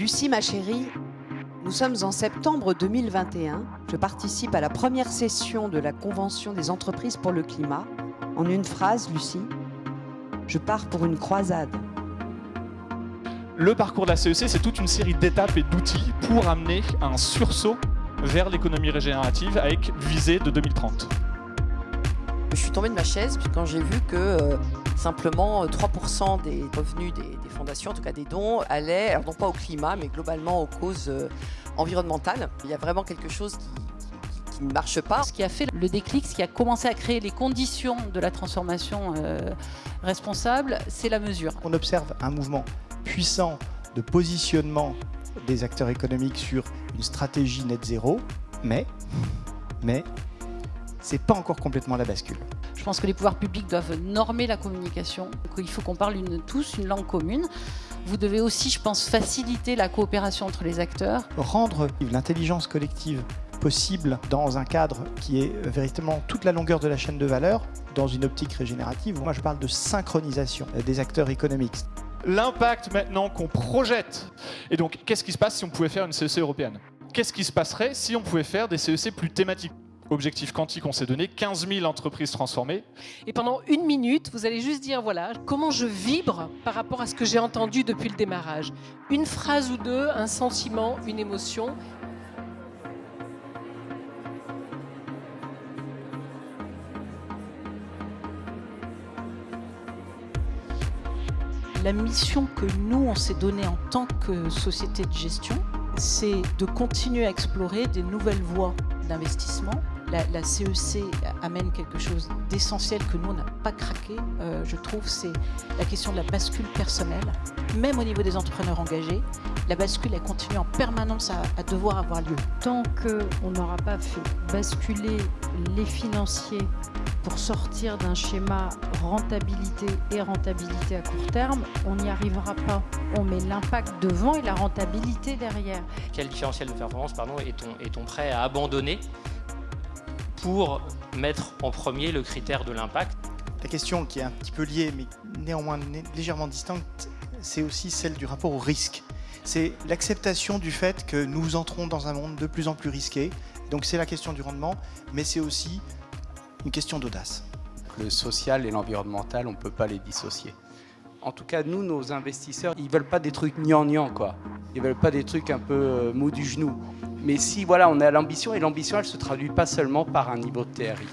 Lucie, ma chérie, nous sommes en septembre 2021. Je participe à la première session de la Convention des entreprises pour le climat. En une phrase, Lucie, je pars pour une croisade. Le parcours de la CEC, c'est toute une série d'étapes et d'outils pour amener un sursaut vers l'économie régénérative avec visée de 2030. Je suis tombée de ma chaise quand j'ai vu que euh, simplement 3% des revenus des, des, fondations, en tout cas des dons, allaient, alors non pas au climat, mais globalement aux causes euh, environnementales. Il y a vraiment quelque chose qui, qui ne marche pas. Ce qui a fait le déclic, ce qui a commencé à créer les conditions de la transformation euh, responsable, c'est la mesure. On observe un mouvement puissant de positionnement des acteurs économiques sur une stratégie net zéro, mais, mais c'est pas encore complètement la bascule. Je pense que les pouvoirs publics doivent normer la communication. Il faut qu'on parle une, tous une langue commune. Vous devez aussi, je pense, faciliter la coopération entre les acteurs. Rendre l'intelligence collective possible dans un cadre qui est véritablement toute la longueur de la chaîne de valeur, dans une optique régénérative. Moi, je parle de synchronisation des acteurs économiques. L'impact maintenant qu'on projette. Et donc, qu'est-ce qui se passe si on pouvait faire une CEC européenne? Qu'est-ce qui se passerait si on pouvait faire des CEC plus thématiques? Objectif quantique, on s'est donné 15 000 entreprises transformées. Et pendant une minute, vous allez juste dire, voilà, comment je vibre par rapport à ce que j'ai entendu depuis le démarrage. Une phrase ou deux, un sentiment, une émotion. La mission que nous, on s'est donnée en tant que société de gestion, c'est de continuer à explorer des nouvelles voies d'investissement la, la, CEC amène quelque chose d'essentiel que nous, on n'a pas craqué, euh, je trouve, c'est la question de la bascule personnelle. Même au niveau des entrepreneurs engagés, la bascule, elle continue en permanence à, à devoir avoir lieu. Tant qu'on n'aura pas fait basculer les financiers pour sortir d'un schéma rentabilité et rentabilité à court terme, on n'y arrivera pas. On met l'impact devant et la rentabilité derrière. Quel différentiel de performance pardon, est-on est prêt à abandonner pour mettre en premier le critère de l'impact. La question qui est un petit peu liée, mais néanmoins légèrement distincte, c'est aussi celle du rapport au risque. C'est l'acceptation du fait que nous entrons dans un monde de plus en plus risqué. Donc c'est la question du rendement, mais c'est aussi une question d'audace. Le social et l'environnemental, on ne peut pas les dissocier. En tout cas, nous, nos investisseurs, ils veulent pas des trucs gnangnang, quoi. Ils veulent pas des trucs un peu euh, mou du genou. Mais si voilà, on a l'ambition, et l'ambition, elle ne se traduit pas seulement par un niveau de TRI.